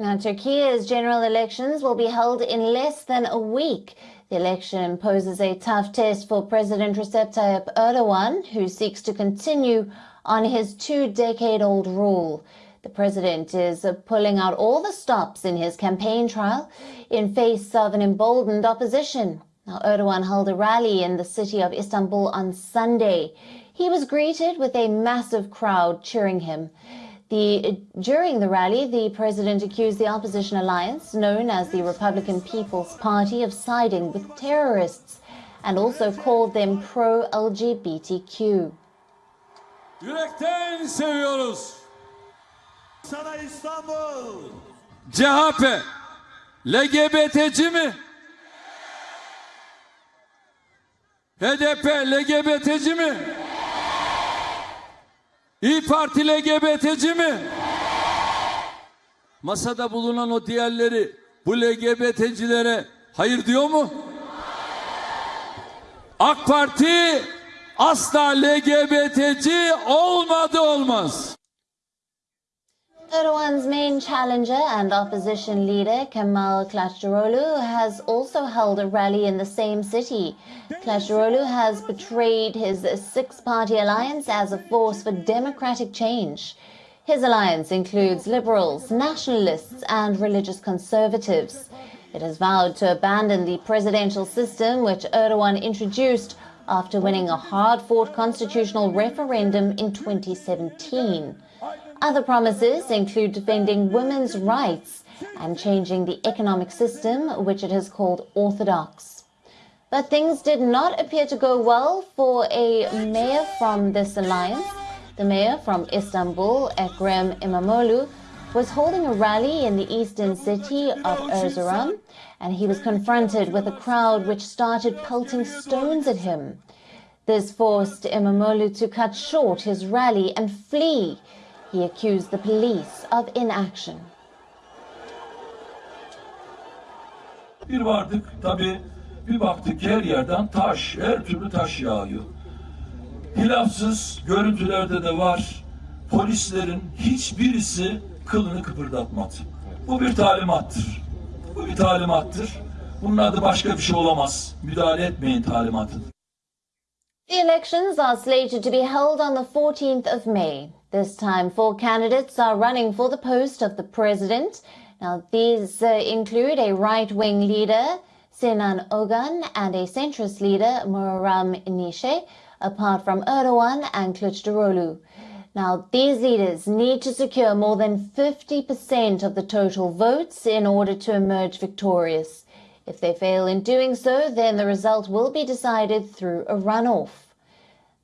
Now, Turkey's general elections will be held in less than a week. The election poses a tough test for President Recep Tayyip Erdogan, who seeks to continue on his two-decade-old rule. The president is pulling out all the stops in his campaign trial in face of an emboldened opposition. Now, Erdogan held a rally in the city of Istanbul on Sunday. He was greeted with a massive crowd cheering him. The, during the rally, the president accused the opposition alliance, known as the Republican People's Party, of siding with terrorists and also called them pro-LGBTQ. Yürekten seviyoruz. Sana İstanbul. CHP LGBT'ci mi? HDP LGBT'ci mi? İyi Parti LGBT'ci mi? Masada bulunan o diğerleri bu LGBT'cilere hayır diyor mu? AK Parti asla LGBT'ci olmadı olmaz. Erdogan's main challenger and opposition leader, Kemal Kılıçdaroğlu, has also held a rally in the same city. Kılıçdaroğlu has portrayed his six-party alliance as a force for democratic change. His alliance includes liberals, nationalists and religious conservatives. It has vowed to abandon the presidential system which Erdogan introduced after winning a hard-fought constitutional referendum in 2017. Other promises include defending women's rights and changing the economic system, which it has called orthodox. But things did not appear to go well for a mayor from this alliance. The mayor from Istanbul, Ekrem Imamoglu, was holding a rally in the eastern city of Erzurum, and he was confronted with a crowd which started pelting stones at him. This forced Imamoglu to cut short his rally and flee. He accused the police of inaction. Bir vardık tabi bir baktık her yerden taş, her türlü taş yağıyor. Hilafsız görüntülerde de var. Polislerin hiçbirisi kılını kıpırdatmadı. Bu bir talimattır. Bu bir talimattır. Bunun adı başka bir şey olamaz. Müdahale etmeyin talimatıdır. The elections are slated to be held on the 14th of May. This time, four candidates are running for the post of the president. Now, these uh, include a right-wing leader, Sinan Ogan, and a centrist leader, Muharrem Ince, apart from Erdogan and Kılıçdaroğlu. Now, these leaders need to secure more than 50% of the total votes in order to emerge victorious. If they fail in doing so, then the result will be decided through a runoff.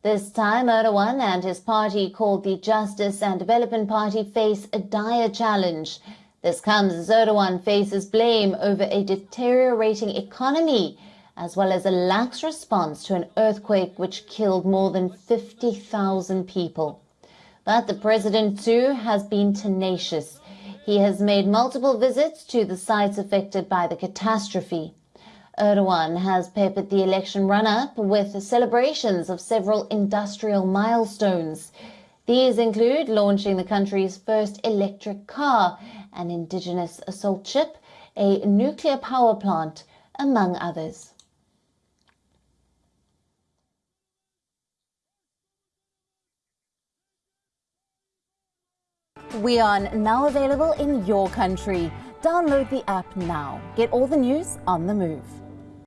This time, Erdogan and his party called the Justice and Development Party face a dire challenge. This comes as Erdogan faces blame over a deteriorating economy, as well as a lax response to an earthquake which killed more than 50,000 people. But the president, too, has been tenacious. He has made multiple visits to the sites affected by the catastrophe. Erdogan has peppered the election run-up with celebrations of several industrial milestones. These include launching the country's first electric car, an indigenous assault ship, a nuclear power plant, among others. We are now available in your country. Download the app now. Get all the news on the move.